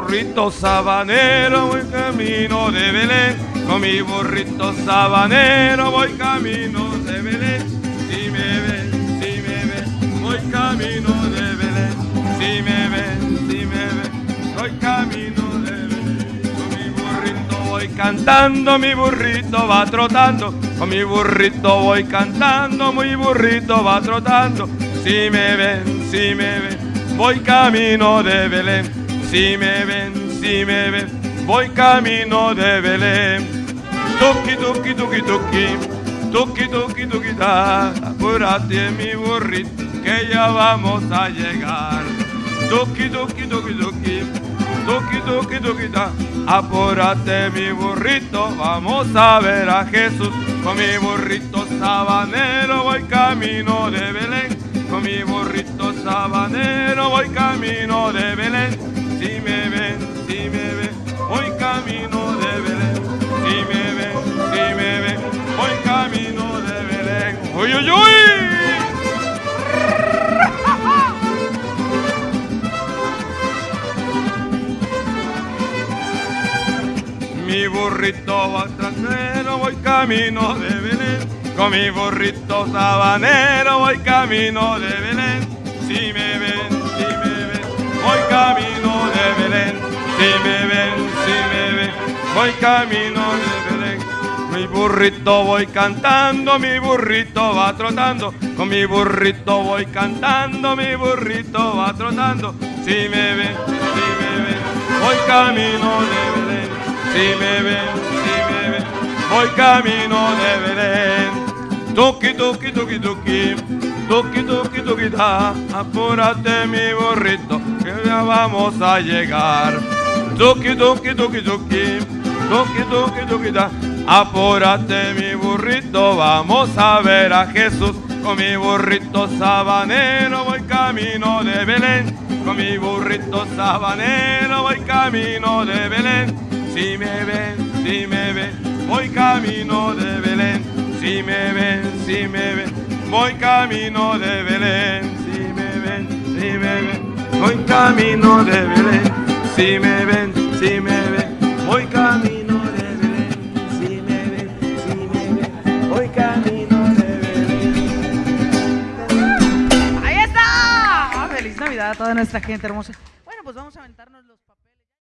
burrito sabanero voy camino de Belén. Con mi burrito sabanero voy camino de Belén. Si me ven, si me ven, voy camino de Belén. Si me ven, si me ven, voy camino de Belén. Con mi burrito voy cantando, mi burrito va trotando. Con mi burrito voy cantando, mi burrito va trotando. Si me ven, si me ven, voy camino de Belén. Si me ven, si me ven, voy camino de Belén. Tuki, tuki, tuki, tuki, tuki, tuki, tuki, ta. Apúrate mi burrito, que ya vamos a llegar. Tuki, tuki, tuki, tuki, tuki, tuki, tuki, ta. Apúrate mi burrito, vamos a ver a Jesús. Con mi burrito sabanero voy camino de Belén. Con mi burrito sabanero voy camino de Belén. ¡Uy, uy! Mi burrito va voy camino de Belén. Con mi burrito sabanero voy camino de Belén. Si me ven, si me ven, voy camino de Belén. Si me ven, si me ven, voy camino de Belén. Mi burrito voy cantando, mi burrito va trotando. Con mi burrito voy cantando, mi burrito va trotando. Si me ven, si me ven, voy camino de Belén. Si me ven, si me ven, voy camino de Belén. Tuki, tuki, tuki, tuki, tuki, tuki, tuki, da. Apúrate mi burrito, que ya vamos a llegar. Tuki, tuki, tuki, tuki, tuki, tuki, tuki, da. Apúrate mi burrito, vamos a ver a Jesús. Con mi burrito sabanero voy camino de Belén. Con mi burrito sabanero voy camino de Belén. Si me ven, si me ven, voy camino de Belén. Si me ven, si me ven, voy camino de Belén. Si me ven, si me ven, voy camino de Belén. Si me ven, cuidado a toda nuestra gente hermosa. Bueno, pues vamos a aventarnos los papeles.